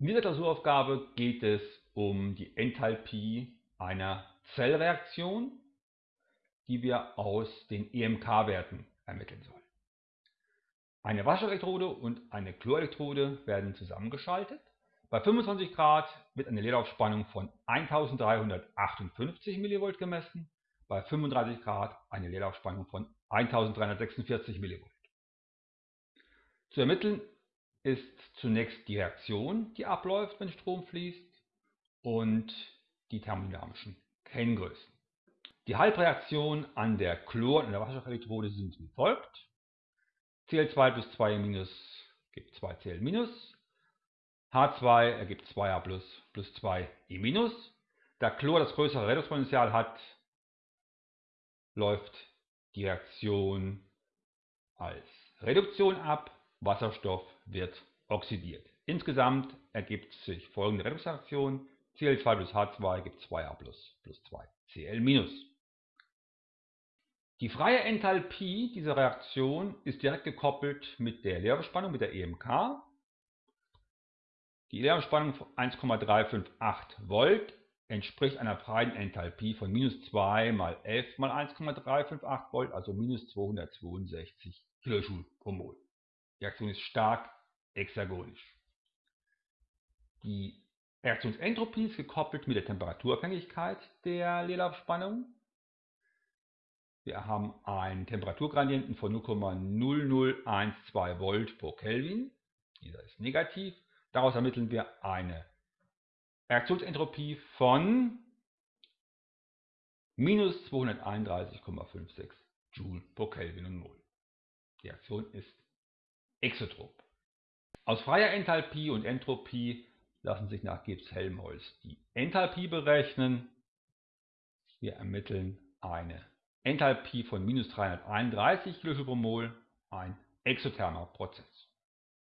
In dieser Klausuraufgabe geht es um die Enthalpie einer Zellreaktion, die wir aus den EMK-Werten ermitteln sollen. Eine Wasserelektrode und eine Chlorelektrode werden zusammengeschaltet. Bei 25 Grad wird eine Leerlaufspannung von 1358 mV gemessen, bei 35 Grad eine Leerlaufspannung von 1346 mV. Zu ermitteln ist zunächst die Reaktion, die abläuft, wenn Strom fließt und die thermodynamischen Kenngrößen. Die Halbreaktionen an der Chlor- und der Wasserstoffelektrode sind wie folgt. Cl2 plus 2 gibt 2Cl H2 ergibt 2A plus plus 2E Da Chlor das größere Redoxpotential hat, läuft die Reaktion als Reduktion ab. Wasserstoff wird oxidiert. Insgesamt ergibt sich folgende Redoxreaktion. Cl2 plus H2 gibt 2A plus plus 2Cl Die freie Enthalpie dieser Reaktion ist direkt gekoppelt mit der Leerspannung, mit der EMK. Die Leerspannung von 1,358 Volt entspricht einer freien Enthalpie von minus 2 mal F mal 1,358 Volt, also minus 262 Kilojoule pro Mol. Die Reaktion ist stark hexagonisch. Die Reaktionsentropie ist gekoppelt mit der Temperaturabhängigkeit der Leerlaufspannung. Wir haben einen Temperaturgradienten von 0,0012 Volt pro Kelvin. Dieser ist negativ. Daraus ermitteln wir eine Reaktionsentropie von minus 231,56 Joule pro Kelvin und Mol. Die Reaktion ist exotrop. Aus freier Enthalpie und Entropie lassen sich nach Gibbs-Helmholtz die Enthalpie berechnen. Wir ermitteln eine Enthalpie von minus 331 kJ pro Mol, ein exothermer Prozess.